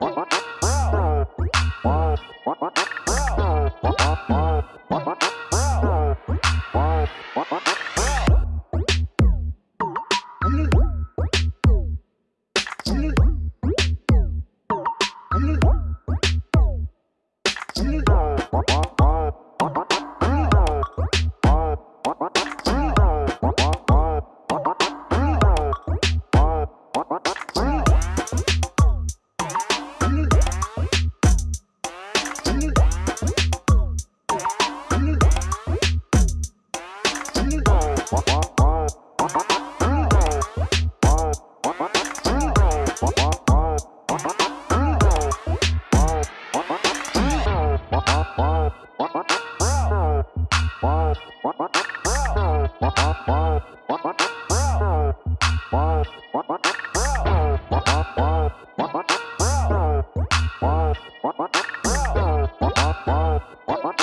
What? Oh,